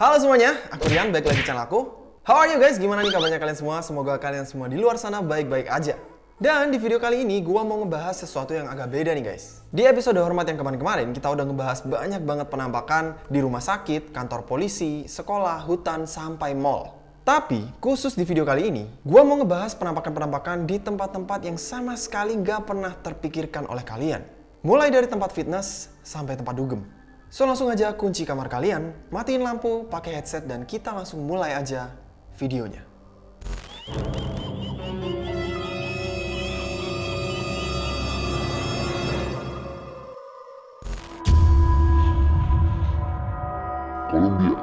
Halo semuanya, aku Rian, balik lagi channel aku. How are you guys? Gimana nih kabarnya kalian semua? Semoga kalian semua di luar sana baik-baik aja. Dan di video kali ini, gua mau ngebahas sesuatu yang agak beda nih guys. Di episode Hormat yang kemarin-kemarin, kita udah ngebahas banyak banget penampakan di rumah sakit, kantor polisi, sekolah, hutan, sampai mall. Tapi, khusus di video kali ini, gua mau ngebahas penampakan-penampakan di tempat-tempat yang sama sekali gak pernah terpikirkan oleh kalian. Mulai dari tempat fitness, sampai tempat dugem. So langsung aja kunci kamar kalian, matiin lampu, pakai headset, dan kita langsung mulai aja videonya. Colombia.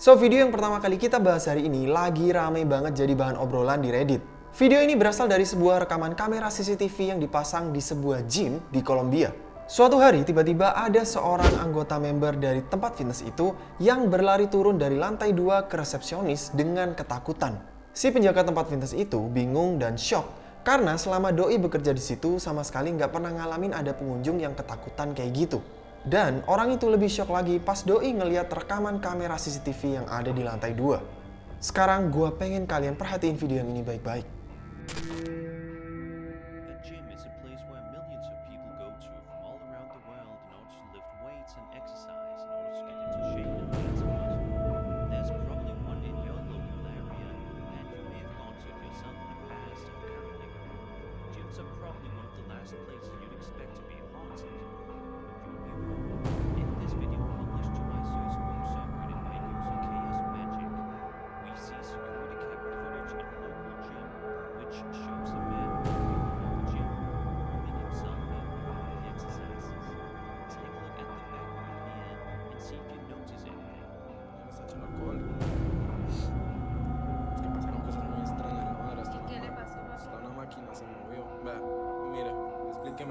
So, video yang pertama kali kita bahas hari ini lagi rame banget jadi bahan obrolan di Reddit. Video ini berasal dari sebuah rekaman kamera CCTV yang dipasang di sebuah gym di Kolombia. Suatu hari, tiba-tiba ada seorang anggota member dari tempat fitness itu yang berlari turun dari lantai 2 ke resepsionis dengan ketakutan. Si penjaga tempat fitness itu bingung dan shock karena selama Doi bekerja di situ sama sekali nggak pernah ngalamin ada pengunjung yang ketakutan kayak gitu. Dan orang itu lebih shock lagi pas Doi ngeliat rekaman kamera CCTV yang ada di lantai 2. Sekarang gua pengen kalian perhatiin video yang ini baik-baik.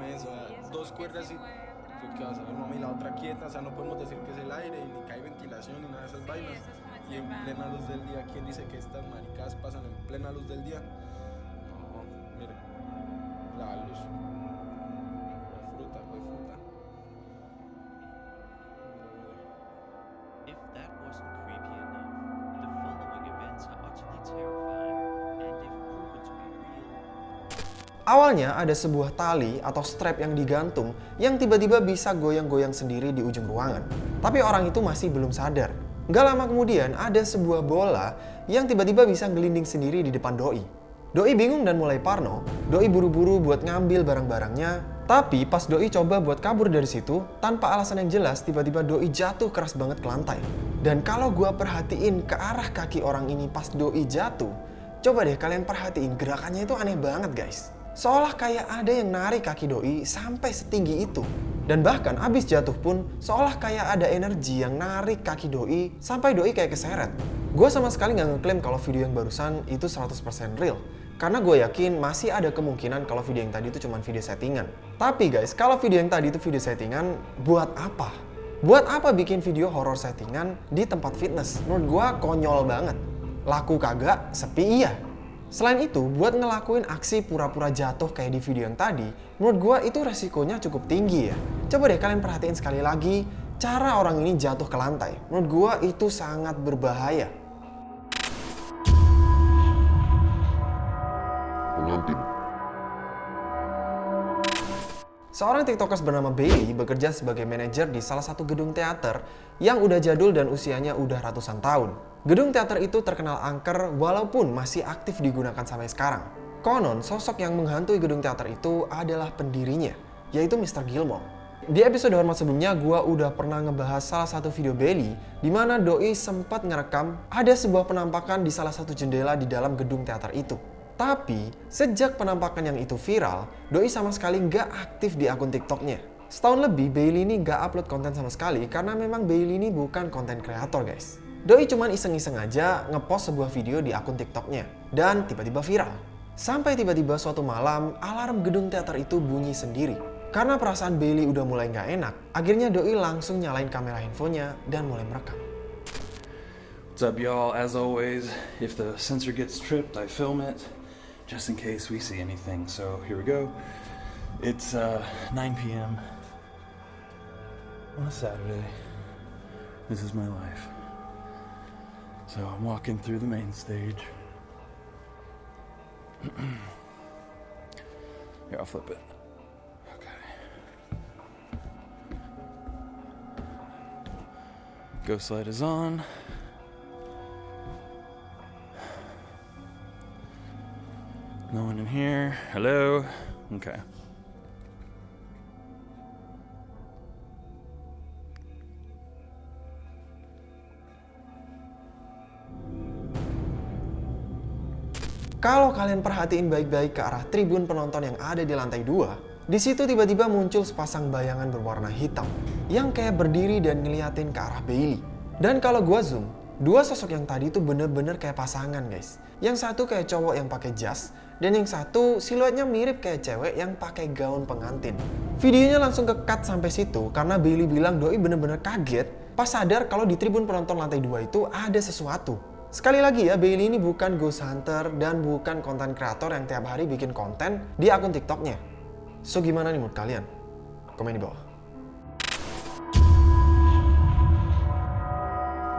Explíqueme eso. vea, ¿Y eso Dos cuerdas y. Pues, ¿Qué vas a ver, mami? La otra quieta, o sea, no podemos decir que es el aire, ni que hay ventilación, ni nada de esas Sí, vainas. es Y en plena luz del día, ¿quién dice que estas maricadas pasan en plena luz del día? No, mire, la luz. Awalnya ada sebuah tali atau strap yang digantung yang tiba-tiba bisa goyang-goyang sendiri di ujung ruangan. Tapi orang itu masih belum sadar. Nggak lama kemudian ada sebuah bola yang tiba-tiba bisa gelinding sendiri di depan Doi. Doi bingung dan mulai parno. Doi buru-buru buat ngambil barang-barangnya. Tapi pas Doi coba buat kabur dari situ, tanpa alasan yang jelas tiba-tiba Doi jatuh keras banget ke lantai. Dan kalau gua perhatiin ke arah kaki orang ini pas Doi jatuh, coba deh kalian perhatiin gerakannya itu aneh banget guys. Seolah kayak ada yang narik kaki Doi sampai setinggi itu. Dan bahkan abis jatuh pun seolah kayak ada energi yang narik kaki Doi sampai Doi kayak keseret. Gue sama sekali nggak ngeklaim kalau video yang barusan itu 100% real. Karena gue yakin masih ada kemungkinan kalau video yang tadi itu cuma video settingan. Tapi guys, kalau video yang tadi itu video settingan, buat apa? Buat apa bikin video horror settingan di tempat fitness? Menurut gue konyol banget. Laku kagak, sepi iya. Selain itu, buat ngelakuin aksi pura-pura jatuh kayak di video yang tadi, menurut gua itu resikonya cukup tinggi ya. Coba deh kalian perhatiin sekali lagi cara orang ini jatuh ke lantai. Menurut gua itu sangat berbahaya. Pengantin. Seorang tiktokers bernama Bailey bekerja sebagai manajer di salah satu gedung teater yang udah jadul dan usianya udah ratusan tahun. Gedung teater itu terkenal angker walaupun masih aktif digunakan sampai sekarang. Konon, sosok yang menghantui gedung teater itu adalah pendirinya, yaitu Mr. Gilmore. Di episode Hormat sebelumnya, gua udah pernah ngebahas salah satu video Bailey di mana Doi sempat ngerekam ada sebuah penampakan di salah satu jendela di dalam gedung teater itu. Tapi, sejak penampakan yang itu viral, Doi sama sekali nggak aktif di akun TikToknya. Setahun lebih, Bailey ini nggak upload konten sama sekali karena memang Bailey ini bukan konten kreator guys. Doi cuman iseng-iseng aja ngepost sebuah video di akun TikToknya dan tiba-tiba viral. Sampai tiba-tiba suatu malam, alarm gedung teater itu bunyi sendiri. Karena perasaan Bailey udah mulai nggak enak, akhirnya Doi langsung nyalain kamera handphonenya dan mulai merekam. What's up, y'all? As always, if the sensor gets tripped, I film it just in case we see anything. So here we go. It's uh, 9 p.m. on a Saturday. This is my life. So I'm walking through the main stage. Here, I'll flip it. Okay. Ghost light is on. No one in here. Hello? Okay. Kalau kalian perhatiin baik-baik ke arah tribun penonton yang ada di lantai 2, di situ tiba-tiba muncul sepasang bayangan berwarna hitam yang kayak berdiri dan ngeliatin ke arah Bailey. Dan kalau gua zoom, dua sosok yang tadi itu bener-bener kayak pasangan guys. Yang satu kayak cowok yang pakai jas, dan yang satu siluetnya mirip kayak cewek yang pakai gaun pengantin. Videonya langsung ke cut sampai situ karena Bailey bilang doi bener-bener kaget pas sadar kalau di tribun penonton lantai 2 itu ada sesuatu. Sekali lagi ya, Bailey ini bukan ghost hunter dan bukan konten kreator yang tiap hari bikin konten di akun TikToknya. So gimana nih menurut kalian? Komen di bawah.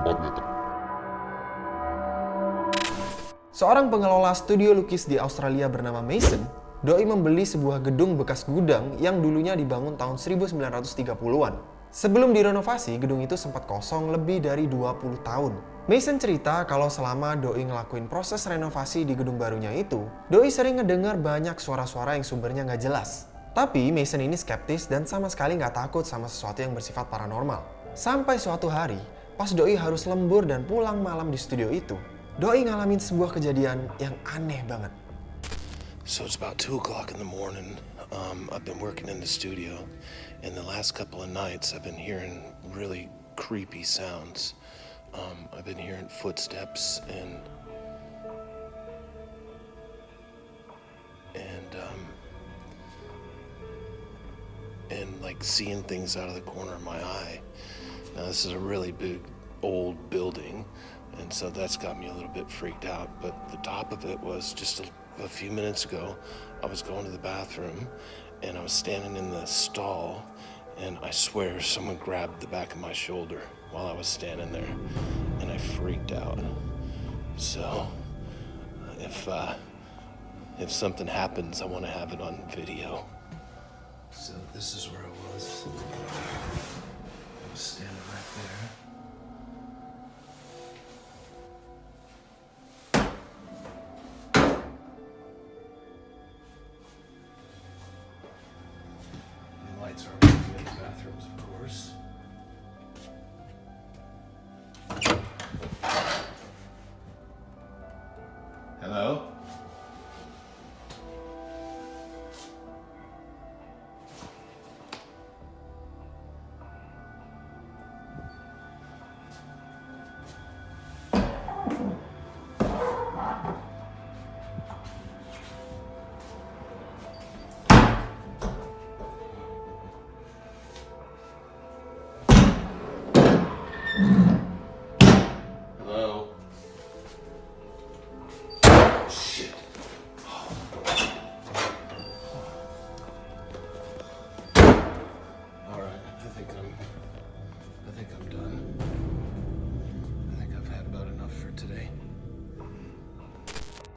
4 meter. Seorang pengelola studio lukis di Australia bernama Mason, doi membeli sebuah gedung bekas gudang yang dulunya dibangun tahun 1930-an. Sebelum direnovasi, gedung itu sempat kosong lebih dari 20 tahun. Mason cerita kalau selama Doi ngelakuin proses renovasi di gedung barunya itu, Doi sering ngedengar banyak suara-suara yang sumbernya nggak jelas. Tapi Mason ini skeptis dan sama sekali nggak takut sama sesuatu yang bersifat paranormal. Sampai suatu hari, pas Doi harus lembur dan pulang malam di studio itu, Doi ngalamin sebuah kejadian yang aneh banget. So it's about two o'clock in the morning. Um, I've been working in the studio, and the last couple of nights I've been hearing really creepy sounds. Um, I've been hearing footsteps and and um, and like seeing things out of the corner of my eye. Now this is a really big old building, and so that's got me a little bit freaked out. But the top of it was just a, a few minutes ago. I was going to the bathroom, and I was standing in the stall, and I swear someone grabbed the back of my shoulder while I was standing there, and I freaked out. So, if uh, if something happens, I want to have it on video. So this is where I was. I was standing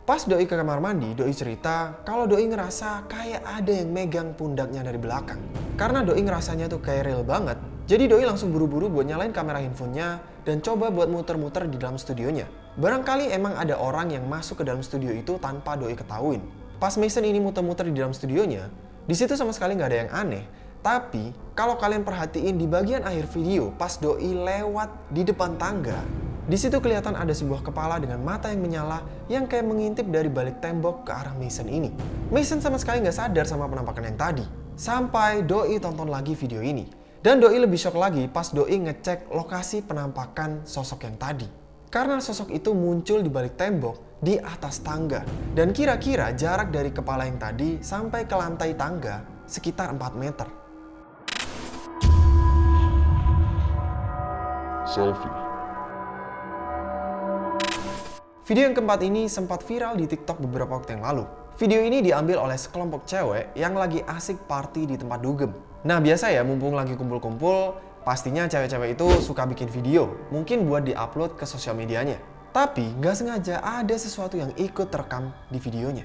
Pas Doi ke kamar mandi, Doi cerita kalau Doi ngerasa kayak ada yang megang pundaknya dari belakang. Karena Doi ngerasanya tuh kayak real banget, jadi Doi langsung buru-buru buat nyalain kamera handphonenya dan coba buat muter-muter di dalam studionya. Barangkali emang ada orang yang masuk ke dalam studio itu tanpa Doi ketahuin. Pas Mason ini muter-muter di dalam studionya, di situ sama sekali nggak ada yang aneh. Tapi kalau kalian perhatiin di bagian akhir video, pas Doi lewat di depan tangga, di situ kelihatan ada sebuah kepala dengan mata yang menyala yang kayak mengintip dari balik tembok ke arah Mason ini. Mason sama sekali nggak sadar sama penampakan yang tadi. Sampai Doi tonton lagi video ini. Dan Doi lebih shock lagi pas Doi ngecek lokasi penampakan sosok yang tadi. Karena sosok itu muncul di balik tembok di atas tangga. Dan kira-kira jarak dari kepala yang tadi sampai ke lantai tangga sekitar 4 meter. Selfie. Video yang keempat ini sempat viral di TikTok beberapa waktu yang lalu. Video ini diambil oleh sekelompok cewek yang lagi asik party di tempat dugem. Nah biasa ya, mumpung lagi kumpul-kumpul, Pastinya cewek-cewek itu suka bikin video, mungkin buat diupload ke sosial medianya. Tapi nggak sengaja ada sesuatu yang ikut terekam di videonya.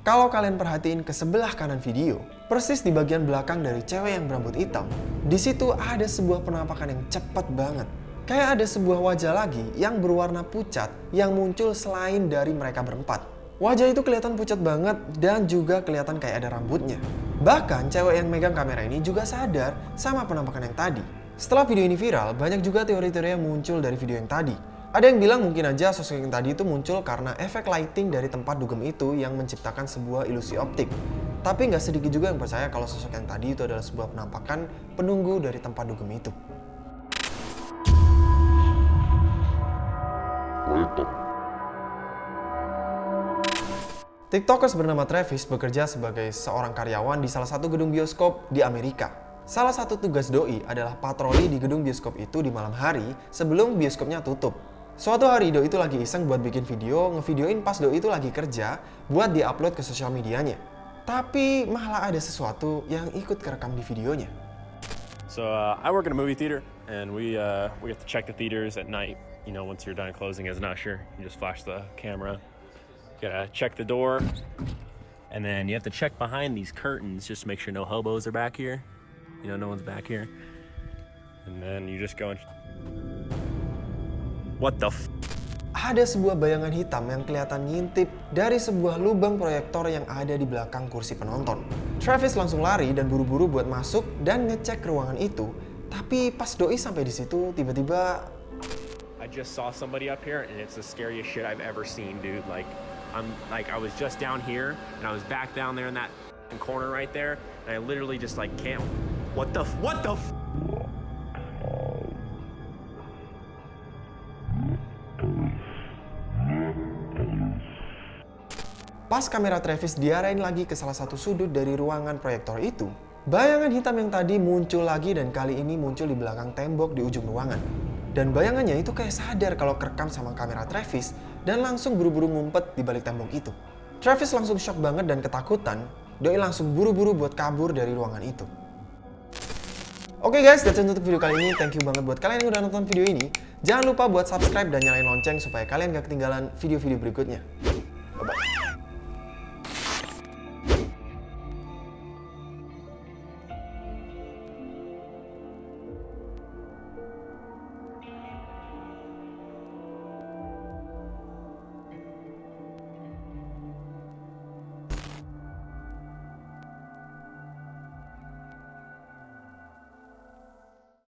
Kalau kalian perhatiin ke sebelah kanan video, persis di bagian belakang dari cewek yang berambut hitam, di situ ada sebuah penampakan yang cepat banget. Kayak ada sebuah wajah lagi yang berwarna pucat yang muncul selain dari mereka berempat. Wajah itu kelihatan pucat banget dan juga kelihatan kayak ada rambutnya. Bahkan cewek yang megang kamera ini juga sadar sama penampakan yang tadi. Setelah video ini viral, banyak juga teori-teori yang muncul dari video yang tadi. Ada yang bilang mungkin aja sosok yang tadi itu muncul karena efek lighting dari tempat dugem itu yang menciptakan sebuah ilusi optik. Tapi nggak sedikit juga yang percaya kalau sosok yang tadi itu adalah sebuah penampakan penunggu dari tempat dugem itu. TikTokers bernama Travis bekerja sebagai seorang karyawan di salah satu gedung bioskop di Amerika. Salah satu tugas doi adalah patroli di gedung bioskop itu di malam hari sebelum bioskopnya tutup. Suatu hari doi itu lagi iseng buat bikin video, ngevideoin pas doi itu lagi kerja buat diupload ke sosial medianya. Tapi malah ada sesuatu yang ikut kerekam di videonya. So uh, I work in a movie theater, and we uh, we have to check the theaters at night. You know, once you're done closing as an usher, you just flash the camera. You gotta check the door, and then you have to check behind these curtains just to make sure no hobos are back here. You know, no one's back here. And then you just go and. What the? F- Ada sebuah bayangan hitam yang kelihatan ngintip dari sebuah lubang proyektor yang ada di belakang kursi penonton. Travis langsung lari dan buru-buru buat masuk dan ngecek ruangan itu. Tapi pas doi sampai di situ, tiba-tiba I just saw somebody up here, and it's the scariest shit I've ever seen, dude. Like, I'm like, I was just down here, and I was back down there in that corner right there, and I literally just like can't. What the? f- What the? Pas kamera Travis diarahin lagi ke salah satu sudut dari ruangan proyektor itu, bayangan hitam yang tadi muncul lagi dan kali ini muncul di belakang tembok di ujung ruangan. Dan bayangannya itu kayak sadar kalau kerekam sama kamera Travis dan langsung buru-buru ngumpet di balik tembok itu. Travis langsung shock banget dan ketakutan, Doi langsung buru-buru buat kabur dari ruangan itu. Oke guys, that's it untuk video kali ini. Thank you banget buat kalian yang udah nonton video ini. Jangan lupa buat subscribe dan nyalain lonceng supaya kalian gak ketinggalan video-video berikutnya. Bye-bye.